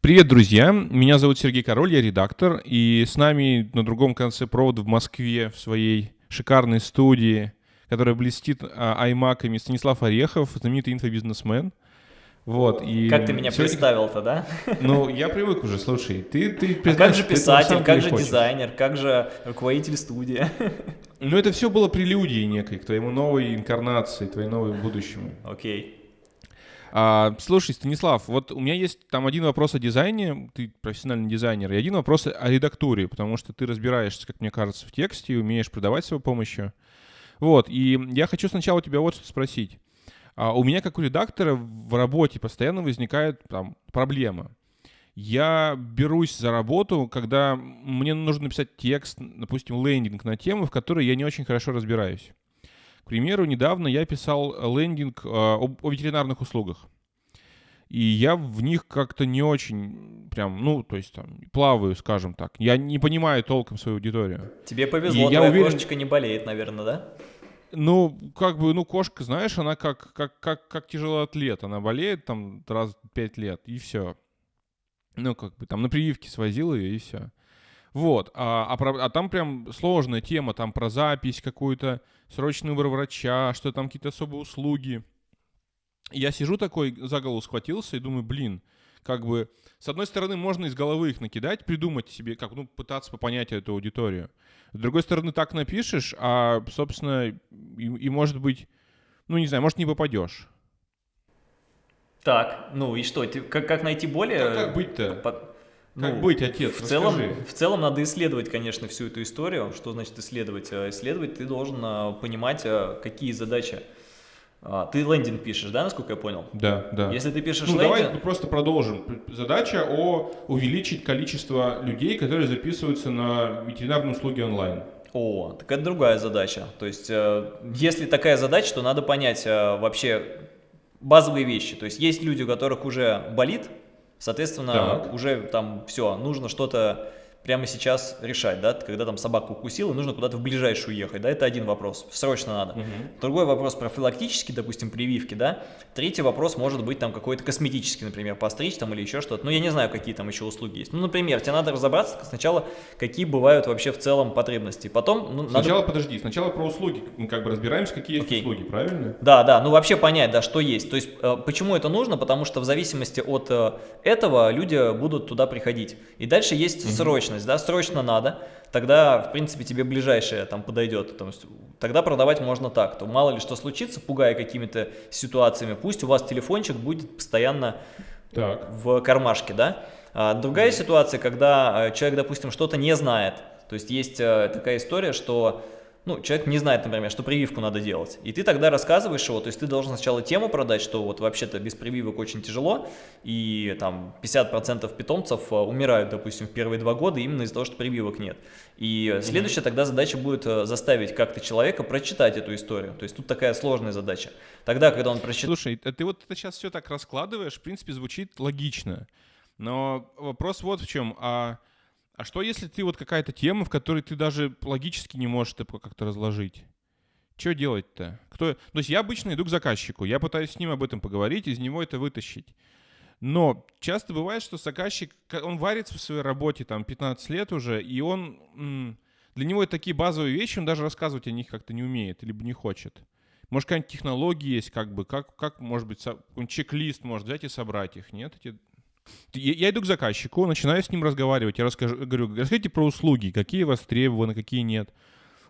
Привет, друзья! Меня зовут Сергей Король, я редактор, и с нами на другом конце провода в Москве в своей шикарной студии, которая блестит а, аймаками, Станислав Орехов, знаменитый инфобизнесмен. Вот, и как ты меня сегодня... представил-то, да? Ну, я привык уже, слушай, ты, ты а как же писатель, как же хочешь. дизайнер, как же руководитель студии? Ну, это все было прелюдией некой к твоему новой инкарнации, твоей новой будущему. Окей. А, слушай, Станислав, вот у меня есть там один вопрос о дизайне, ты профессиональный дизайнер, и один вопрос о редактуре, потому что ты разбираешься, как мне кажется, в тексте и умеешь продавать с его помощью. Вот, и я хочу сначала тебя вот что спросить. А у меня, как у редактора, в работе постоянно возникает там проблема. Я берусь за работу, когда мне нужно написать текст, допустим, лендинг на тему, в которой я не очень хорошо разбираюсь. К примеру, недавно я писал лендинг э, о, о ветеринарных услугах. И я в них как-то не очень прям, ну, то есть там, плаваю, скажем так. Я не понимаю толком свою аудиторию. Тебе повезло, и твоя уверен... кошечка не болеет, наверное, да? Ну, как бы, ну, кошка, знаешь, она как, как, как, как тяжелый атлет. Она болеет там раз в пять лет, и все. Ну, как бы там на прививке свозил ее, и все. Вот, а, а, про, а там прям сложная тема, там про запись какую-то, срочный выбор врача, что там какие-то особые услуги. Я сижу такой, за голову схватился и думаю, блин, как бы, с одной стороны, можно из головы их накидать, придумать себе, как, ну, пытаться понять эту аудиторию. С другой стороны, так напишешь, а, собственно, и, и может быть, ну, не знаю, может, не попадешь. Так, ну и что, ты, как, как найти более... Как, как быть-то? Как ну, быть, отец? В целом, в целом надо исследовать, конечно, всю эту историю. Что значит исследовать? А, исследовать ты должен а, понимать, а, какие задачи. Ты лендинг пишешь, да, насколько я понял? Да, да. Если ты пишешь ну, лендинг... Давай просто продолжим. Задача о увеличить количество людей, которые записываются на ветеринарные услуги онлайн. О, так это другая задача. То есть, э, если такая задача, то надо понять э, вообще базовые вещи. То есть, есть люди, у которых уже болит Соответственно, так. уже там все, нужно что-то прямо сейчас решать, да, когда там собаку укусила, нужно куда-то в ближайшую ехать, да, это один вопрос, срочно надо. Угу. Другой вопрос профилактический, допустим, прививки, да. Третий вопрос может быть там какой-то косметический, например, постричь там или еще что-то. Ну, я не знаю, какие там еще услуги есть. Ну, например, тебе надо разобраться сначала, какие бывают вообще в целом потребности. Потом, ну, Сначала, надо... подожди, сначала про услуги, мы как бы разбираемся, какие есть Окей. услуги, правильно? Да, да, ну вообще понять, да, что есть. То есть, э, почему это нужно? Потому что в зависимости от э, этого люди будут туда приходить. И дальше есть угу. срочность срочность, да, срочно надо, тогда, в принципе, тебе ближайшее там подойдет. То есть, тогда продавать можно так. То мало ли что случится, пугая какими-то ситуациями, пусть у вас телефончик будет постоянно так. в кармашке, да. А другая ситуация, когда э, человек, допустим, что-то не знает. То есть есть э, такая история, что ну, человек не знает, например, что прививку надо делать. И ты тогда рассказываешь его, то есть ты должен сначала тему продать, что вот вообще-то без прививок очень тяжело, и там 50% питомцев э, умирают, допустим, в первые два года именно из-за того, что прививок нет. И следующая тогда задача будет э, заставить как-то человека прочитать эту историю. То есть тут такая сложная задача. Тогда, когда он прочитает... Слушай, ты вот это сейчас все так раскладываешь, в принципе, звучит логично. Но вопрос вот в чем. А а что, если ты вот какая-то тема, в которой ты даже логически не можешь это как-то разложить? Что делать-то? Кто... То есть я обычно иду к заказчику, я пытаюсь с ним об этом поговорить, из него это вытащить. Но часто бывает, что заказчик, он варится в своей работе там 15 лет уже, и он, для него это такие базовые вещи, он даже рассказывать о них как-то не умеет, либо не хочет. Может, какая-нибудь технология есть, как бы, как, как может быть, чек-лист может взять и собрать их, нет? Эти я, иду к заказчику, начинаю с ним разговаривать. Я расскажу, говорю, расскажите про услуги, какие востребованы, какие нет.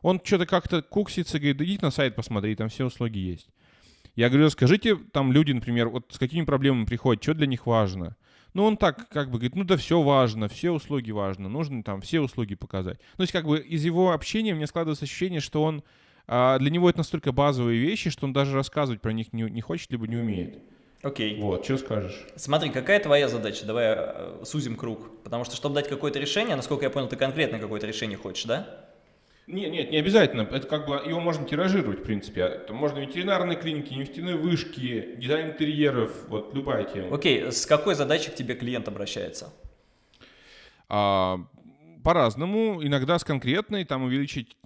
Он что-то как-то куксится, говорит, идите на сайт посмотри, там все услуги есть. Я говорю, скажите, там люди, например, вот с какими проблемами приходят, что для них важно. Ну, он так как бы говорит, ну да все важно, все услуги важно, нужно там все услуги показать. Ну, то есть как бы из его общения мне складывается ощущение, что он, а, для него это настолько базовые вещи, что он даже рассказывать про них не хочет, либо не умеет. Окей. Вот, что скажешь? Смотри, какая твоя задача? Давай э, сузим круг. Потому что, чтобы дать какое-то решение, насколько я понял, ты конкретно какое-то решение хочешь, да? Нет, нет, не обязательно. Это как бы его можно тиражировать, в принципе. Это можно ветеринарные клиники, нефтяные вышки, дизайн интерьеров, вот любая тема. Окей, с какой задачей к тебе клиент обращается? А, по-разному. Иногда с конкретной, там увеличить,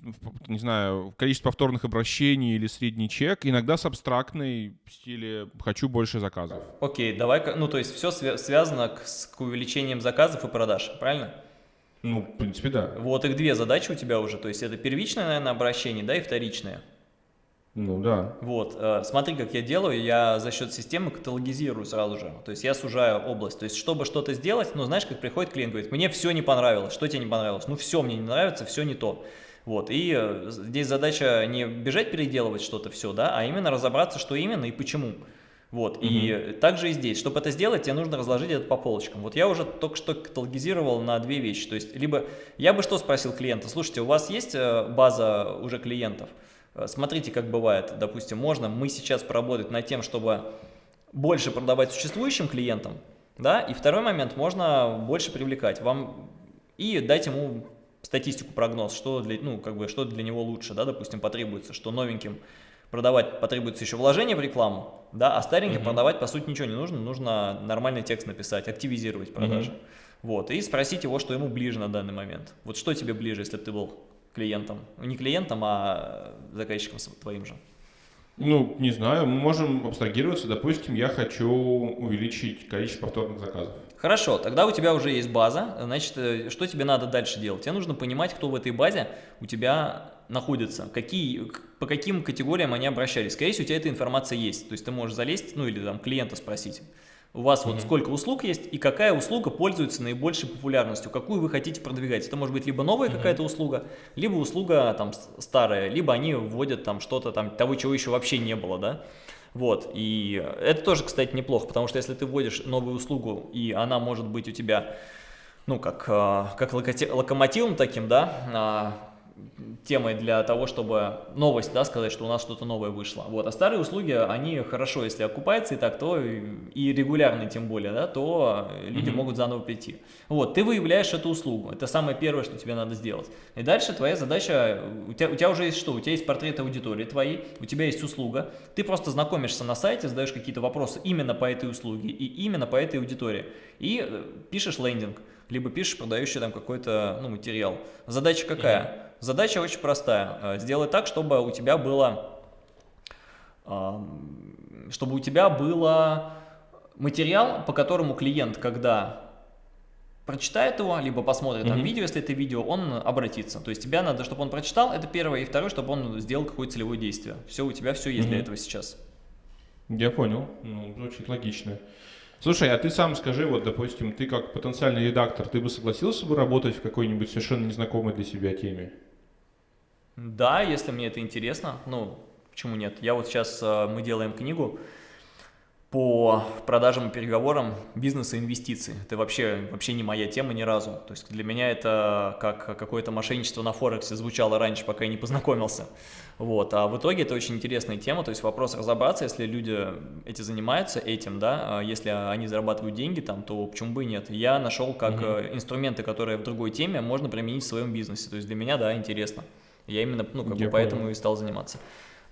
не знаю, количество повторных обращений или средний чек. Иногда с абстрактной в стиле «хочу больше заказов». Окей, давай, ну то есть все связано к, к увеличением заказов и продаж, правильно? Ну, в принципе, да. Вот их две задачи у тебя уже, то есть это первичное, наверное, обращение, да, и вторичное. Ну да. Вот, э, смотри, как я делаю, я за счет системы каталогизирую сразу же, то есть я сужаю область, то есть чтобы что-то сделать, ну знаешь, как приходит клиент, говорит, мне все не понравилось, что тебе не понравилось? Ну все мне не нравится, все не то. Вот, и э, здесь задача не бежать переделывать что-то все, да, а именно разобраться, что именно и почему. Вот, угу. и также и здесь, чтобы это сделать, тебе нужно разложить это по полочкам. Вот я уже только что каталогизировал на две вещи, то есть либо я бы что спросил клиента, слушайте, у вас есть э, база уже клиентов? Э, смотрите, как бывает, допустим, можно мы сейчас поработать над тем, чтобы больше продавать существующим клиентам, да, и второй момент, можно больше привлекать вам и дать ему статистику, прогноз, что для, ну, как бы, что для него лучше, да, допустим, потребуется, что новеньким продавать потребуется еще вложение в рекламу, да, а стареньким -hmm. продавать, по сути, ничего не нужно, нужно нормальный текст написать, активизировать продажи. -hmm. Вот, и спросить его, что ему ближе на данный момент. Вот что тебе ближе, если ты был клиентом? Ну, не клиентом, а заказчиком твоим же. Ну, не знаю, мы можем абстрагироваться. Допустим, я хочу увеличить количество повторных заказов. Хорошо, тогда у тебя уже есть база. Значит, э, что тебе надо дальше делать? Тебе нужно понимать, кто в этой базе у тебя находится, какие, по каким категориям они обращались. Скорее всего, у тебя эта информация есть. То есть ты можешь залезть, ну или там клиента спросить у вас вот сколько услуг есть и какая услуга пользуется наибольшей популярностью, какую вы хотите продвигать. Это может быть либо новая какая-то услуга, либо услуга там старая, либо они вводят там что-то там того, чего еще вообще не было, да. Вот, и это тоже, кстати, неплохо, потому что если ты вводишь новую услугу, и она может быть у тебя, ну, как, а, как локомотивом таким, да, а, темой для того, чтобы новость, да, сказать, что у нас что-то новое вышло. Вот. А старые услуги, они хорошо, если окупаются и так, то и регулярно тем более, да, то люди mm -hmm. могут заново прийти. Вот, ты выявляешь эту услугу, это самое первое, что тебе надо сделать. И дальше твоя задача, у тебя, у тебя уже есть что? У тебя есть портрет аудитории твоей, у тебя есть услуга, ты просто знакомишься на сайте, задаешь какие-то вопросы именно по этой услуге и именно по этой аудитории. И э, пишешь лендинг, либо пишешь продающий там какой-то ну, материал. Задача какая? Mm -hmm Задача очень простая. Э, сделай так, чтобы у тебя было, чтобы у тебя было материал, по которому клиент, когда прочитает его, либо посмотрит mm -hmm. там видео, если это видео, он обратится. То есть тебя надо, чтобы он прочитал, это первое, и второе, чтобы он сделал какое-то целевое действие. Все, у тебя все есть mm -hmm. для этого сейчас. Я понял, ну, звучит логично. Слушай, а ты сам скажи, вот, допустим, ты как потенциальный редактор, ты бы согласился бы работать в какой-нибудь совершенно незнакомой для себя теме? Да, если мне это интересно, ну, почему нет? Я вот сейчас, э, мы делаем книгу по продажам и переговорам бизнеса и инвестиций. Это вообще, вообще не моя тема ни разу. То есть для меня это как какое-то мошенничество на Форексе звучало раньше, пока я не познакомился. Вот. А в итоге это очень интересная тема, то есть вопрос разобраться, если люди эти занимаются этим, да, а если они зарабатывают деньги там, то почему бы и нет. Я нашел как угу. инструменты, которые в другой теме можно применить в своем бизнесе. То есть для меня, да, интересно. Я именно, ну, как бы поэтому и стал заниматься.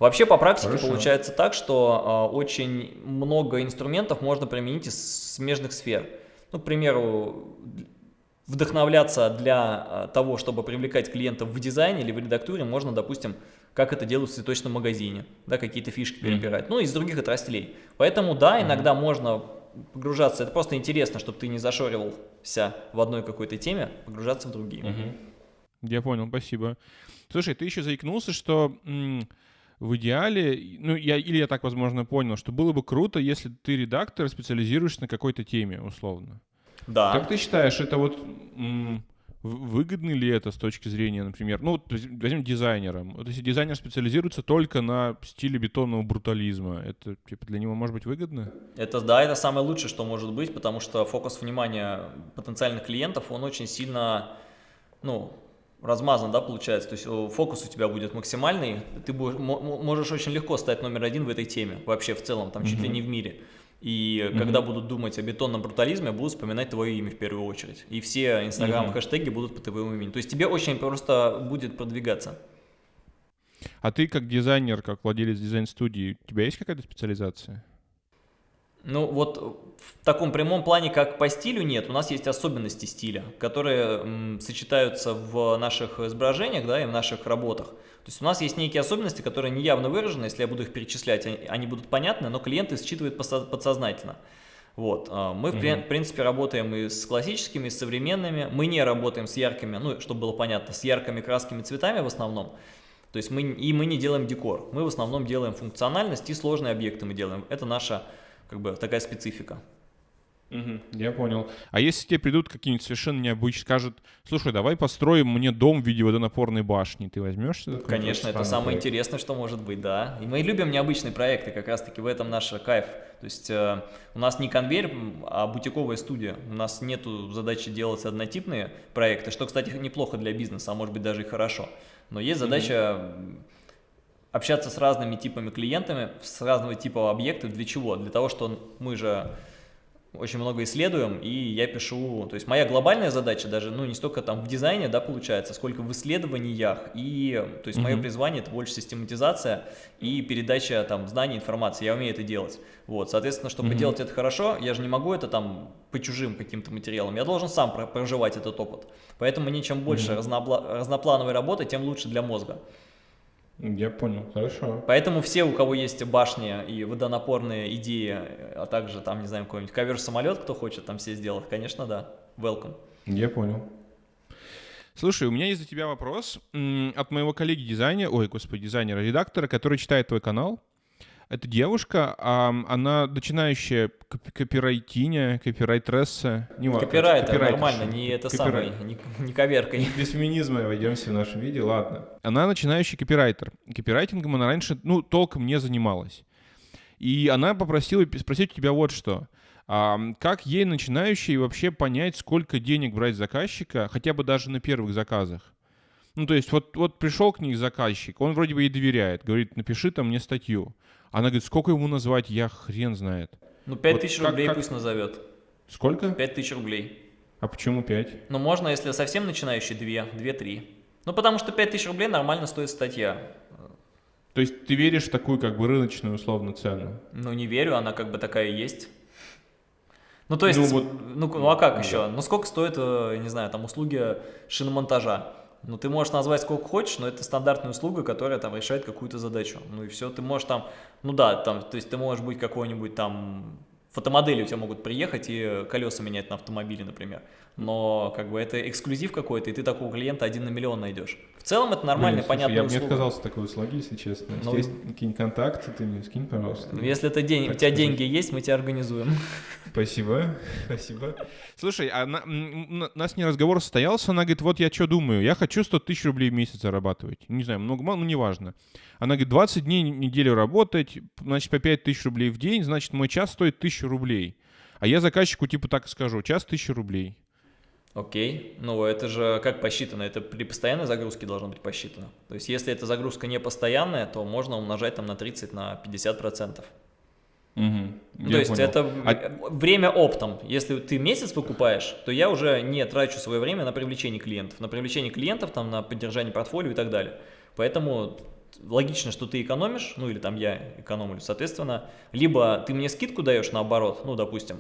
Вообще по практике Хорошо. получается так, что э, очень много инструментов можно применить из смежных сфер. Ну, к примеру, вдохновляться для э, того, чтобы привлекать клиентов в дизайне или в редактуре, можно, допустим, как это делают в цветочном магазине, да, какие-то фишки перебирать, mm -hmm. ну, из других отраслей. Поэтому, да, иногда mm -hmm. можно погружаться, это просто интересно, чтобы ты не зашоривался в одной какой-то теме, погружаться в другие. Mm -hmm. Я понял, спасибо. Слушай, ты еще заикнулся, что в идеале, ну, я, или я так, возможно, понял, что было бы круто, если ты редактор, специализируешься на какой-то теме, условно. Да. Как ты считаешь, это вот выгодно ли это с точки зрения, например, ну, возьмем дизайнера. Вот если дизайнер специализируется только на стиле бетонного брутализма, это типа для него может быть выгодно? Это да, это самое лучшее, что может быть, потому что фокус внимания потенциальных клиентов, он очень сильно, ну, размазан, да, получается, то есть фокус у тебя будет максимальный, ты будешь, можешь очень легко стать номер один в этой теме, вообще в целом, там, чуть mm -hmm. ли не в мире. И mm -hmm. когда будут думать о бетонном брутализме, будут вспоминать твое имя в первую очередь. И все инстаграм mm -hmm. будут по твоему имени. То есть тебе очень просто будет продвигаться. А ты как дизайнер, как владелец дизайн-студии, у тебя есть какая-то специализация? Ну вот в таком прямом плане, как по стилю, нет. У нас есть особенности стиля, которые м, сочетаются в наших изображениях, да, и в наших работах. То есть у нас есть некие особенности, которые не явно выражены, если я буду их перечислять, они, они будут понятны, но клиенты считывают подсознательно. Вот. А, мы, в принципе, работаем и с классическими, и с современными. Мы не работаем с яркими, ну, чтобы было понятно, с яркими краскими цветами в основном. То есть мы, и мы не делаем декор. Мы в основном делаем функциональность и сложные объекты мы делаем. Это наша как бы такая специфика. Угу, я понял. А если тебе придут какие-нибудь совершенно необычные, скажут, слушай, давай построим мне дом в виде водонапорной башни, ты возьмешься? Конечно, это самое проект? интересное, что может быть, да. И мы любим необычные проекты, как раз-таки в этом наш кайф. То есть э, у нас не конвейер, а бутиковая студия. У нас нет задачи делать однотипные проекты, что, кстати, неплохо для бизнеса, а может быть даже и хорошо. Но есть задача mm-hmm. Общаться с разными типами клиентами, с разного типа объектов. Для чего? Для того, что мы же очень много исследуем, и я пишу, то есть моя глобальная задача даже, ну, не столько там в дизайне, да, получается, сколько в исследованиях, и, то есть mm -hmm. мое призвание это больше систематизация и передача там знаний, информации, я умею это делать, вот, соответственно, чтобы mm -hmm. делать это хорошо, я же не могу это там по чужим каким-то материалам, я должен сам проживать этот опыт, поэтому мне чем больше mm -hmm. разноплановой работы, тем лучше для мозга. Я понял, хорошо. Поэтому все, у кого есть башни и водонапорные идеи, а также там, не знаю, какой-нибудь ковер-самолет, кто хочет там все сделать, конечно, да, welcome. Я понял. Слушай, у меня есть для тебя вопрос от моего коллеги дизайнера, ой, господи, дизайнера, редактора, который читает твой канал. Это девушка, а она начинающая копирайтиня, копирайтресса. Не Копирайтер, нормально, не это самое, не, не коверкой. Без феминизма войдемся в нашем виде, ладно. Она начинающий копирайтер. Копирайтингом она раньше, ну, толком не занималась. И она попросила спросить у тебя вот что. А, как ей начинающей вообще понять, сколько денег брать заказчика, хотя бы даже на первых заказах? Ну, то есть вот, вот пришел к ней заказчик, он вроде бы ей доверяет, говорит, напиши там мне статью. Она говорит, сколько ему назвать, я хрен знает. Ну, 5 вот тысяч как, рублей как... пусть назовет. Сколько? 5 тысяч рублей. А почему 5? Ну, можно, если совсем начинающий, 2, 2-3. Ну, потому что 5 тысяч рублей нормально стоит статья. То есть ты веришь в такую как бы рыночную условно цену? Ну, не верю, она как бы такая есть. Ну, то есть, ну, вот, ну, ну а как да. еще? Ну, сколько стоит, э, не знаю, там, услуги шиномонтажа? Ну, ты можешь назвать сколько хочешь, но это стандартная услуга, которая там решает какую-то задачу. Ну и все, ты можешь там, ну да, там, то есть ты можешь быть какой-нибудь там фотомодели у тебя могут приехать и колеса менять на автомобиле, например. Но как бы это эксклюзив какой-то, и ты такого клиента один на миллион найдешь. В целом это нормальная, понятная я бы не отказался от такой услуги, если честно. Ну, если есть какие-нибудь контакты, ты мне скинь, пожалуйста. Ну, если это день, у тебя деньги есть, мы тебя организуем. Спасибо, спасибо. Слушай, а на, у нас не разговор состоялся, она говорит, вот я что думаю, я хочу 100 тысяч рублей в месяц зарабатывать. Не знаю, много, мало, ну неважно. Она говорит, 20 дней неделю работать, значит, по 5 тысяч рублей в день, значит, мой час стоит 1000 рублей. А я заказчику типа так скажу, час 1000 рублей. Окей, ну это же как посчитано? Это при постоянной загрузке должно быть посчитано. То есть если эта загрузка не постоянная, то можно умножать там на 30, на 50 процентов. Угу, то есть понял. это а... время оптом. Если ты месяц выкупаешь, то я уже не трачу свое время на привлечение клиентов. На привлечение клиентов, там, на поддержание портфолио и так далее. Поэтому логично, что ты экономишь, ну или там я экономлю, соответственно, либо ты мне скидку даешь наоборот, ну допустим,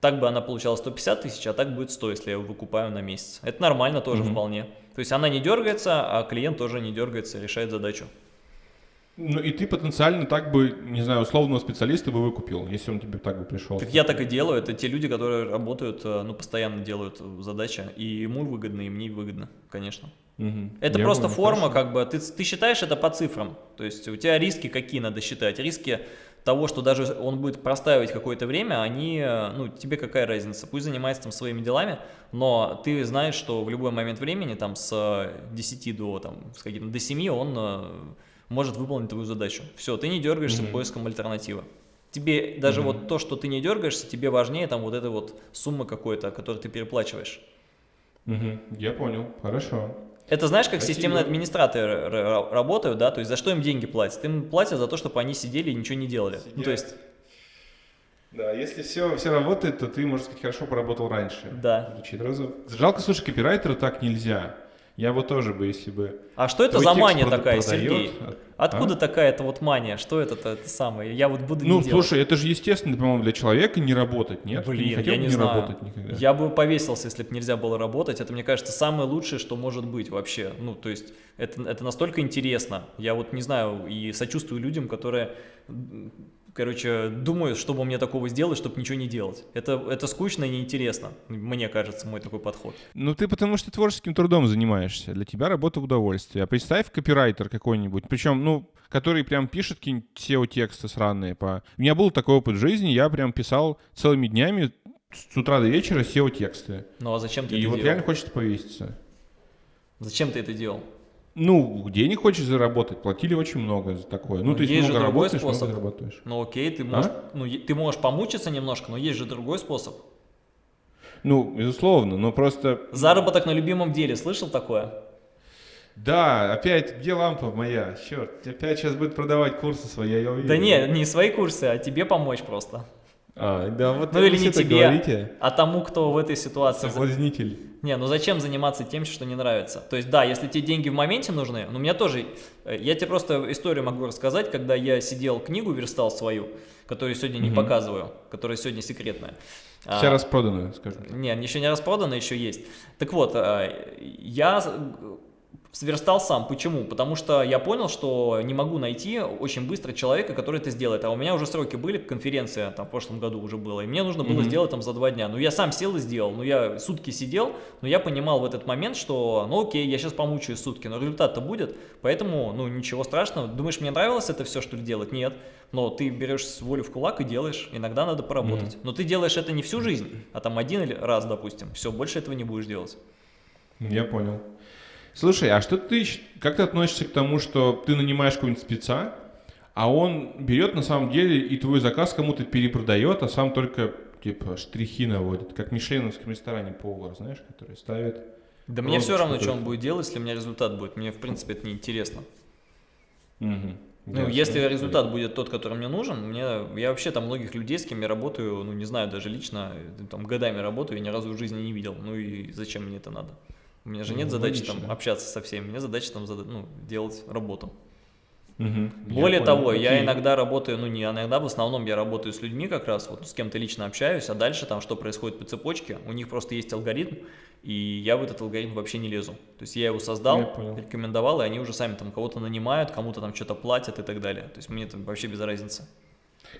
так бы она получала 150 тысяч, а так будет 100, если я выкупаю на месяц. Это нормально тоже mm -hmm. вполне. То есть она не дергается, а клиент тоже не дергается, решает задачу. Ну и ты потенциально так бы, не знаю, условного специалиста бы выкупил, если он тебе так бы пришел. Так я так и делаю. Это те люди, которые работают, э, ну, постоянно делают задачи. И ему выгодно, и мне выгодно, конечно. Угу. Это я просто понял, форма, хорошо. как бы, ты, ты считаешь это по цифрам. То есть у тебя риски какие надо считать? Риски того, что даже он будет простаивать какое-то время, они, ну, тебе какая разница, пусть занимается там своими делами, но ты знаешь, что в любой момент времени, там, с 10 до, там, с до 7 он э, может выполнить твою задачу. Все, ты не дергаешься -hmm. поиском альтернативы. Тебе даже -hmm. вот то, что ты не дергаешься, тебе важнее там вот эта вот сумма какой-то, которую ты переплачиваешь. -hmm. Я понял, хорошо. Это знаешь, как Спасибо. системные администраторы работают, да, то есть за что им деньги платят? Им платят за то, чтобы они сидели и ничего не делали. Ну, то есть... Да, если все, все работает, то ты, можно сказать, хорошо поработал раньше. Да. Звучит разок. Жалко, слушай, копирайтеру так нельзя. Я вот тоже бы, если бы... А что это за мания такая, продает, Сергей? а- Откуда а? такая-то вот мания? Что это-то это самое? Я вот буду Ну, не делать. слушай, это же естественно, по-моему, для человека не работать, нет? Ты Блин, не хотел я не не знаю. работать никогда? Я бы повесился, если бы нельзя было работать. Это, мне кажется, самое лучшее, что может быть вообще. Ну, то есть, это, это настолько интересно. Я вот не знаю и сочувствую людям, которые, короче, думают, чтобы мне такого сделать, чтобы ничего не делать. Это, это скучно и неинтересно, мне кажется, мой такой подход. Ну, ты потому что творческим трудом занимаешься. Для тебя работа в удовольствие. А представь копирайтер какой-нибудь, причем, ну, который прям пишет какие-нибудь SEO-тексты сраные. По... У меня был такой опыт в жизни, я прям писал целыми днями с утра до вечера SEO-тексты. Ну, а зачем ты И вот делал? реально хочется повеситься. Зачем ты это делал? Ну, денег хочешь заработать, платили очень много за такое. Ну, Ну, то есть есть же много другой работаешь, способ. много зарабатываешь. Ну, окей, А? ты можешь, ну, е- ты можешь помучиться немножко, но есть же другой способ. Ну, безусловно, но просто... Заработок на любимом деле, слышал такое? Да, опять, где лампа моя? Черт, опять сейчас будет продавать курсы свои, я увидел. Да не, не свои курсы, а тебе помочь просто. А, да, вот Ну или не все тебе, говорите. а тому, кто в этой ситуации. Соблазнитель. Не, ну зачем заниматься тем, что не нравится? То есть, да, если тебе деньги в моменте нужны, ну, у меня тоже, э, я тебе просто историю могу рассказать, когда я сидел, книгу верстал свою, которую сегодня не Мгм. показываю, которая сегодня секретная. А, Вся распроданная, скажем так. Не, еще не распродано, еще есть. Так вот, э, я сверстал сам. Почему? Потому что я понял, что не могу найти очень быстро человека, который это сделает. А у меня уже сроки были, конференция там в прошлом году уже была, и мне нужно было Мгм. сделать там за два дня. Ну, я сам сел и сделал. Ну, я сутки сидел, но я понимал в этот момент, что, ну, окей, я сейчас помучаюсь сутки, но результат-то будет, поэтому, ну, ничего страшного. Думаешь, мне нравилось это все, что ли, делать? Нет. Но ты берешь волю в кулак и делаешь. Иногда надо поработать. Но ты делаешь это не всю жизнь, а там один или раз, допустим. Все, больше этого не будешь делать. Я понял. Слушай, а что ты, как ты относишься к тому, что ты нанимаешь какого-нибудь спеца, а он берет на самом деле и твой заказ кому-то перепродает, а сам только типа штрихи наводит, как в мишленовском ресторане повар, знаешь, который ставит. Да мне все равно, что он будет делать, если у меня результат будет. Мне, в принципе, это не интересно. Мгм. Ну, Ясно. если результат будет тот, который мне нужен, мне, я вообще там многих людей, с кем я работаю, ну, не знаю, даже лично, там, годами работаю и ни разу в жизни не видел. Ну, и зачем мне это надо? У меня же нет Ну, задачи там логично. общаться со всеми, мне задача там зада- ну, делать работу. Я Более понял, того, я окей. иногда работаю, ну не иногда, в основном я работаю с людьми как раз, вот с кем-то лично общаюсь, а дальше там что происходит по цепочке, у них просто есть алгоритм, и я в этот алгоритм вообще не лезу. То есть я его создал, Я понял. рекомендовал, и они уже сами там кого-то нанимают, кому-то там что-то платят и так далее. То есть мне это вообще без разницы.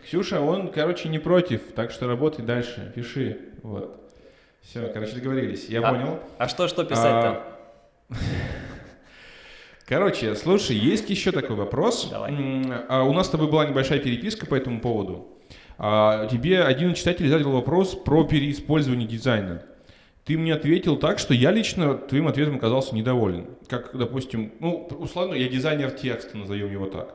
Ксюша, он, короче, не против, так что работай дальше, пиши. Вот. Все, короче, договорились. Я А- понял. А что, что писать-то? Короче, слушай, есть еще такой вопрос. Давай. А у нас с тобой была небольшая переписка по этому поводу. А, Тебе один читатель задал вопрос про переиспользование дизайна. Ты мне ответил так, что я лично твоим ответом оказался недоволен. Как, допустим, ну, условно, я дизайнер текста, назовем его так.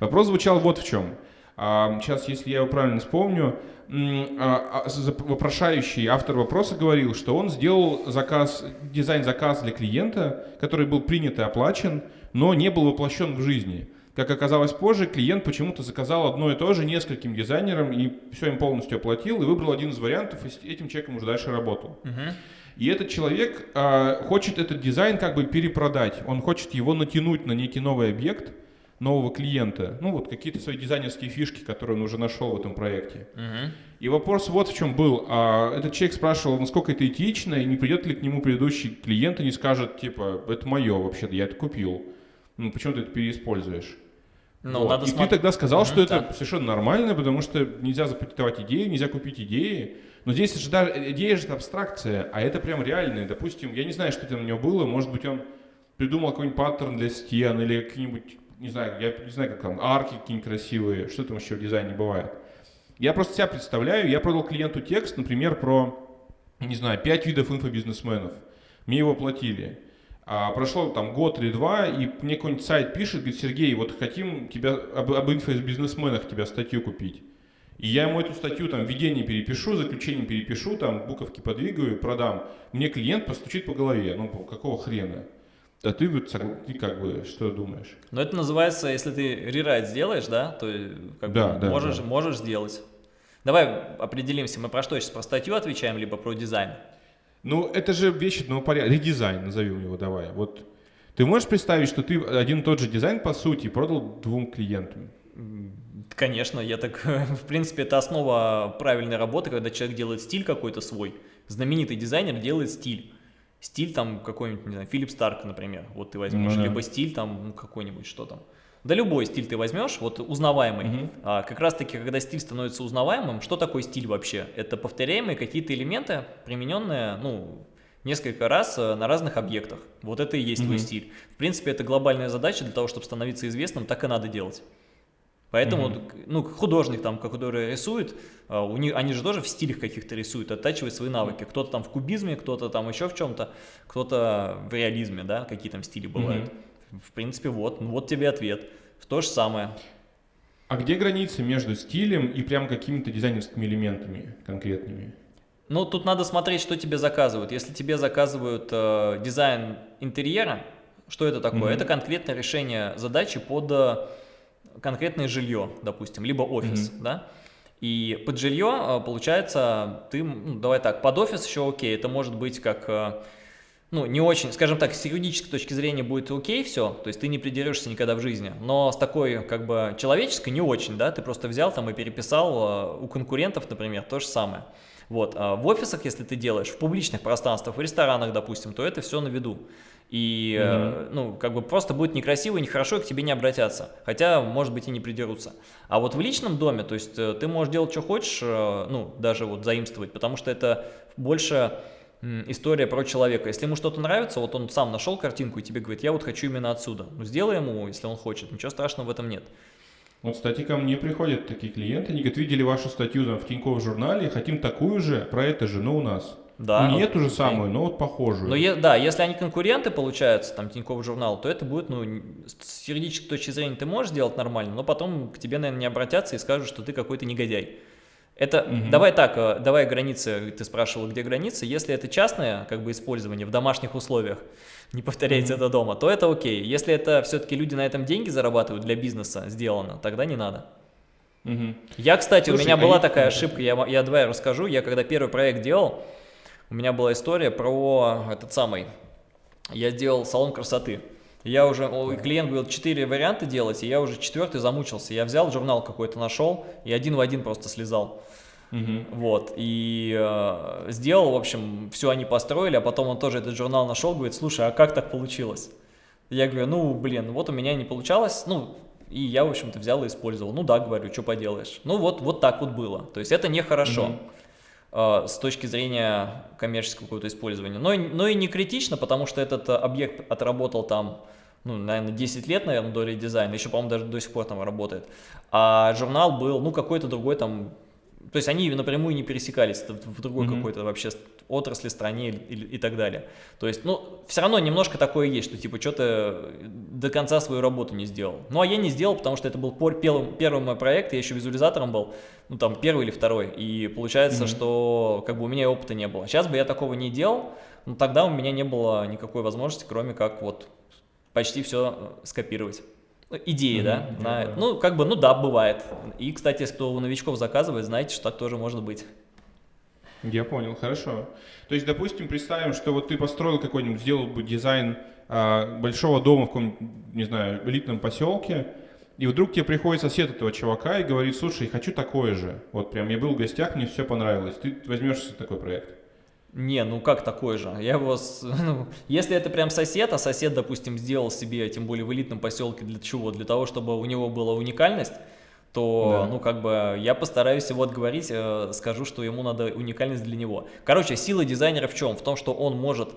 Вопрос звучал вот в чем. Сейчас, если я его правильно вспомню, а, а, вопрошающий автор вопроса говорил, что он сделал заказ, дизайн-заказ для клиента, который был принят и оплачен, но не был воплощен в жизни. Как оказалось позже, клиент почему-то заказал одно и то же нескольким дизайнерам и все им полностью оплатил, и выбрал один из вариантов, и с этим человеком уже дальше работал. И этот человек а, хочет этот дизайн как бы перепродать. Он хочет его натянуть на некий новый объект нового клиента. Ну вот какие-то свои дизайнерские фишки, которые он уже нашел в этом проекте. Мгм. И вопрос вот в чем был. А, этот человек спрашивал, насколько это этично, и не придет ли к нему предыдущий клиент и не скажет, типа, это мое вообще-то, я это купил. Ну почему ты это переиспользуешь? Ну, Вот. надо и смотреть. ты тогда сказал, Мгм, что это да. совершенно нормально, потому что нельзя запатентовать идеи, нельзя купить идеи. Но здесь же даже идея же это абстракция, а это прям реальное. Допустим, я не знаю, что там у него было, может быть, он придумал какой-нибудь паттерн для стен или какие-нибудь, не знаю, я не знаю, как там, арки какие-нибудь красивые, что там еще в дизайне бывает. Я просто себя представляю, я продал клиенту текст, например, про, не знаю, пять видов инфобизнесменов. Мне его платили. А прошло там год или два, и мне какой-нибудь сайт пишет, говорит, Сергей, вот хотим тебя об, об инфобизнесменах тебя статью купить. И я ему эту статью там введение перепишу, заключение перепишу, там буковки подвигаю, продам. Мне клиент постучит по голове. Ну, какого хрена? А ты, вот ты как бы что думаешь? Но это называется, если ты рерайт сделаешь, да, то э, как Да, бы да, можешь, да. можешь сделать. Давай определимся, мы про что сейчас, про статью отвечаем, либо про дизайн? Ну, это же вещь одного порядка. Редизайн, назовем его, давай. Вот ты можешь представить, что ты один и тот же дизайн, по сути, продал двум клиентам? Конечно, я так, в принципе, это основа правильной работы, когда человек делает стиль какой-то свой. Знаменитый дизайнер делает стиль. Стиль там какой-нибудь, не знаю, Филипп Старк, например, вот ты возьмешь, ну, да. либо стиль там ну, какой-нибудь, что там. Да любой стиль ты возьмешь, вот узнаваемый. Угу. А, как раз таки, когда стиль становится узнаваемым, что такое стиль вообще? Это повторяемые какие-то элементы, примененные, ну, несколько раз э, на разных объектах. Вот это и есть угу. твой стиль. В принципе, это глобальная задача для того, чтобы становиться известным, так и надо делать. Поэтому, mm-hmm. ну, художник там, который рисует, а, у них, они же тоже в стилях каких-то рисуют, оттачивают свои навыки. Кто-то там в кубизме, кто-то там еще в чем-то, кто-то в реализме, да, какие там стили бывают. Mm-hmm. В принципе, вот, ну, вот тебе ответ. То же самое. А где граница между стилем и прям какими-то дизайнерскими элементами конкретными? Ну, тут надо смотреть, что тебе заказывают. Если тебе заказывают э, дизайн интерьера, что это такое? Mm-hmm. Это конкретное решение задачи под э, конкретное жилье, допустим, либо офис, mm-hmm. да? И под жилье, э, получается, ты, ну, давай так, под офис еще окей, это может быть как, э, ну, не очень, скажем так, с юридической точки зрения будет окей все, то есть ты не придерешься никогда в жизни, но с такой, как бы, человеческой не очень, да, ты просто взял там и переписал э, у конкурентов, например, то же самое. Вот, а в офисах, если ты делаешь, в публичных пространствах, в ресторанах, допустим, то это все на виду. И, mm ну, как бы просто будет некрасиво и нехорошо, и к тебе не обратятся. Хотя, может быть, и не придерутся. А вот в личном доме, то есть э, ты можешь делать, что хочешь, э, ну, даже вот заимствовать, потому что это больше история про человека. Если ему что-то нравится, вот он сам нашел картинку и тебе говорит, я вот хочу именно отсюда. Ну, сделай ему, если он хочет, ничего страшного в этом нет. Вот, кстати, ко мне приходят такие клиенты, они говорят, видели вашу статью там, в Тинькофф журнале, хотим такую же, про это же, но у нас. Да. Ну, не эту же самую, но вот похожую. Но е, да, если они конкуренты, получаются, там, Тинькофф журнал, то это будет, ну, с юридической точки зрения ты можешь сделать нормально, но потом к тебе, наверное, не обратятся и скажут, что ты какой-то негодяй. Это, угу. давай так, э, давай границы, ты спрашивал, где границы, если это частное, как бы, использование в домашних условиях, не повторяйте угу. это дома, то это окей. Если это все-таки люди на этом деньги зарабатывают для бизнеса сделано, тогда не надо. Угу. Я, кстати, Слушай, у меня а была такая ошибка, я, я давай расскажу, я когда первый проект делал, у меня была история про этот самый, я делал салон красоты. Я уже, клиент говорил, четыре варианта делать, и я уже четвертый замучился. Я взял журнал какой-то, нашел, и один в один просто слезал. Угу. Вот, и э, сделал, в общем, все они построили, а потом он тоже этот журнал нашел, говорит, слушай, а как так получилось? Я говорю, ну, блин, вот у меня не получалось, ну, и я, в общем-то, взял и использовал. Ну да, говорю, что поделаешь. Ну вот, вот так вот было. То есть это нехорошо. Угу. Э, с точки зрения коммерческого какого-то использования. Но, но и не критично, потому что этот объект отработал там, ну, наверное, 10 лет, наверное, до редизайна, еще, по-моему, даже до сих пор там работает. А журнал был, ну, какой-то другой там то есть они напрямую не пересекались в другой mm-hmm. какой-то вообще отрасли, стране и, и, так далее. То есть, ну, все равно немножко такое есть, что типа что-то до конца свою работу не сделал. Ну, а я не сделал, потому что это был первый, первый мой проект, я еще визуализатором был, ну, там, первый или второй. И получается, mm-hmm. что как бы у меня опыта не было. Сейчас бы я такого не делал, но тогда у меня не было никакой возможности, кроме как вот почти все скопировать идеи, mm -hmm. да, на, ну, как бы, ну да, бывает. И, кстати, кто у новичков заказывает, знаете, что так тоже может быть. Я понял, хорошо. То есть, допустим, представим, что вот ты построил какой-нибудь, сделал бы дизайн а, большого дома в каком не знаю, элитном поселке, и вдруг тебе приходит сосед этого чувака и говорит, слушай, хочу такое же. Вот прям я был в гостях, мне все понравилось. Ты возьмешься за такой проект? Не, ну как такой же? Я его, ну, если это прям сосед, а сосед, допустим, сделал себе, тем более в элитном поселке, для чего? Для того, чтобы у него была уникальность, то, да. ну, как бы, я постараюсь его отговорить, э, скажу, что ему надо уникальность для него. Короче, сила дизайнера в чем? В том, что он может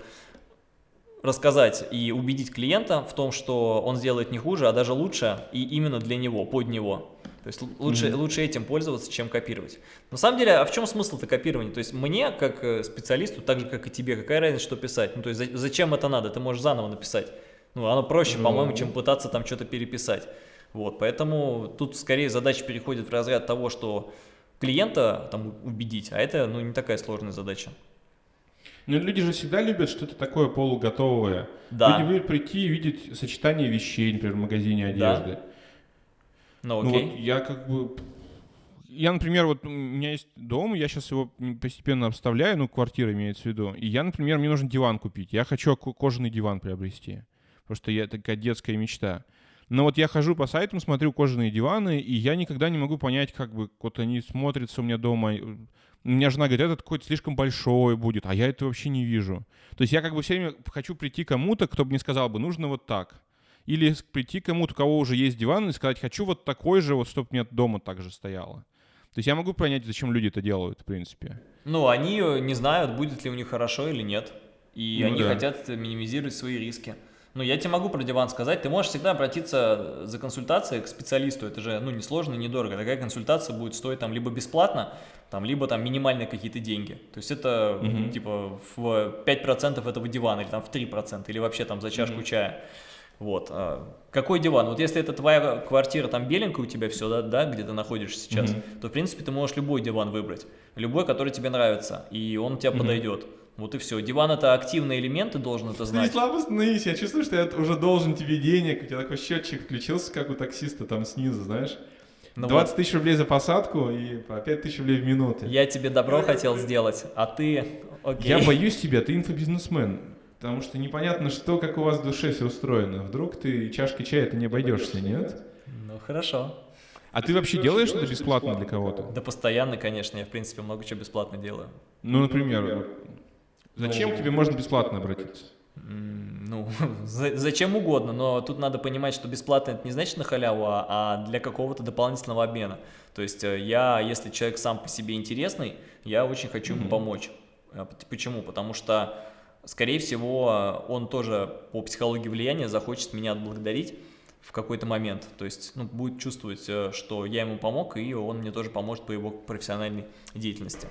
рассказать и убедить клиента в том, что он сделает не хуже, а даже лучше, и именно для него, под него. То есть лучше, mm -hmm. лучше этим пользоваться, чем копировать. На самом деле, а в чем смысл-то копирования? То есть мне, как э, специалисту, так же, как и тебе, какая разница, что писать? Ну, то есть зачем это надо? Ты можешь заново написать. Ну, оно проще, mm -hmm. по-моему, чем пытаться там что-то переписать. Вот, поэтому тут скорее задача переходит в разряд того, что клиента там убедить, а это, ну, не такая сложная задача. Ну, люди же всегда любят что-то такое полуготовое. Да. Люди любят прийти и видеть сочетание вещей, например, в магазине одежды. Да. Ну, окей. Ну, вот я как бы... я, например, вот у меня есть дом, я сейчас его постепенно обставляю, ну, квартира имеется в виду. И я, например, мне нужен диван купить. Я хочу кожаный диван приобрести. Потому что я такая детская мечта. Но вот я хожу по сайтам, смотрю кожаные диваны, и я никогда не могу понять, как бы вот они смотрятся у меня дома. У меня жена говорит, этот какой-то слишком большой будет, а я это вообще не вижу. То есть я как бы все время хочу прийти кому-то, кто бы мне сказал бы, нужно вот так. Или прийти кому-то, у кого уже есть диван, и сказать, хочу вот такой же, вот чтобы у меня дома так же стояло. То есть я могу понять, зачем люди это делают, в принципе. Ну, они не знают, будет ли у них хорошо или нет. И ну, они да. хотят минимизировать свои риски. Ну, я тебе могу про диван сказать. Ты можешь всегда обратиться за консультацией к специалисту. Это же, ну, несложно, недорого. Такая консультация будет стоить там либо бесплатно, там, либо там минимальные какие-то деньги. То есть это, угу. типа, в 5% этого дивана, или там в 3%, или вообще там за чашку угу. чая. Вот. А какой диван? Вот если это твоя квартира, там беленькая у тебя все, да, да где ты находишься сейчас, mm то, в принципе, ты можешь любой диван выбрать. Любой, который тебе нравится, и он тебе mm подойдет. Вот и все. Диван это активный элемент, ты должен это знать. Слабо остановись, я чувствую, что я уже должен тебе денег. У тебя такой счетчик включился, как у таксиста там снизу, знаешь. Ну 20 вот. тысяч рублей за посадку и по 5 тысяч рублей в минуту. Я тебе добро хотел сделать, а ты... Окей. Я боюсь тебя, ты инфобизнесмен. Потому что непонятно, что, как у вас в душе все устроено. Вдруг ты чашкой чая ты не обойдешься, нет? Ну, хорошо. А ты вообще делаешь что-то бесплатно для кого-то? Да постоянно, конечно. Я, в принципе, много чего бесплатно делаю. Ну, например, зачем к тебе можно бесплатно обратиться? Ну, зачем угодно, но тут надо понимать, что бесплатно это не значит на халяву, а, а для какого-то дополнительного обмена. То есть э, я, если человек сам по себе интересный, я очень хочу ему помочь. А почему? Потому что скорее всего, он тоже по психологии влияния захочет меня отблагодарить в какой-то момент. То есть ну, будет чувствовать, э, что я ему помог, и он мне тоже поможет по его профессиональной деятельности.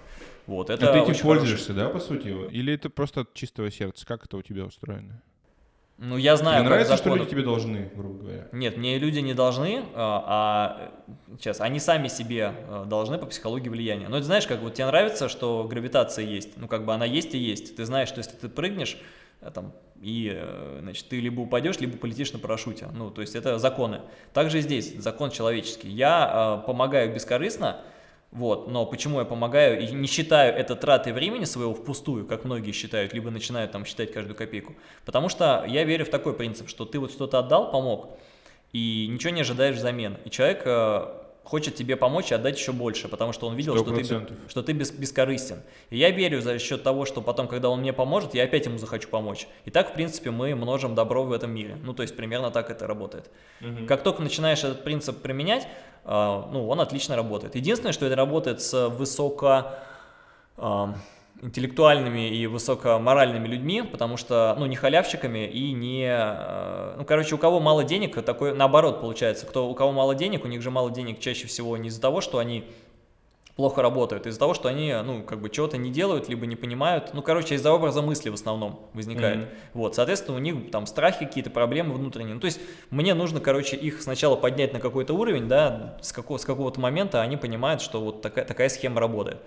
Вот, это а ты этим пользуешься, хороший... да, по сути? Или это просто от чистого сердца? Как это у тебя устроено? Ну, я знаю, Мне нравится, законы... что люди тебе должны, грубо говоря. Нет, мне люди не должны, а, а сейчас, они сами себе э, должны по психологии влияния. Но ты знаешь, как вот тебе нравится, что гравитация есть, ну, как бы она есть и есть. Ты знаешь, что если ты прыгнешь, э, там, и, э, значит, ты либо упадешь, либо полетишь на парашюте. Ну, то есть это законы. Также здесь закон человеческий. Я помогаю бескорыстно, вот, но почему я помогаю и не считаю это тратой времени своего впустую, как многие считают, либо начинают там считать каждую копейку? Потому что я верю в такой принцип, что ты вот что-то отдал, помог, и ничего не ожидаешь взамен. И человек э, хочет тебе помочь и отдать еще больше, потому что он видел, 100%. что ты, что ты бес, бескорыстен. И я верю за счет того, что потом, когда он мне поможет, я опять ему захочу помочь. И так, в принципе, мы множим добро в этом мире. Ну, то есть, примерно так это работает. Угу. Как только начинаешь этот принцип применять, э, ну, он отлично работает. Единственное, что это работает с высоко... Интеллектуальными и высокоморальными людьми, потому что, ну, не халявщиками и не, э, ну, короче, у кого мало денег, такой, наоборот, получается, кто, у кого мало денег, у них же мало денег чаще всего не из-за того, что они плохо работают, из-за того, что они, ну, как бы чего-то не делают, либо не понимают, ну, короче, из-за образа мысли в основном возникает. Mm -hmm. Вот, соответственно, у них там страхи, какие-то проблемы внутренние. Ну, то есть мне нужно, короче, их сначала поднять на какой-то уровень, да, с, какого, с какого-то момента они понимают, что вот такая, такая схема работает.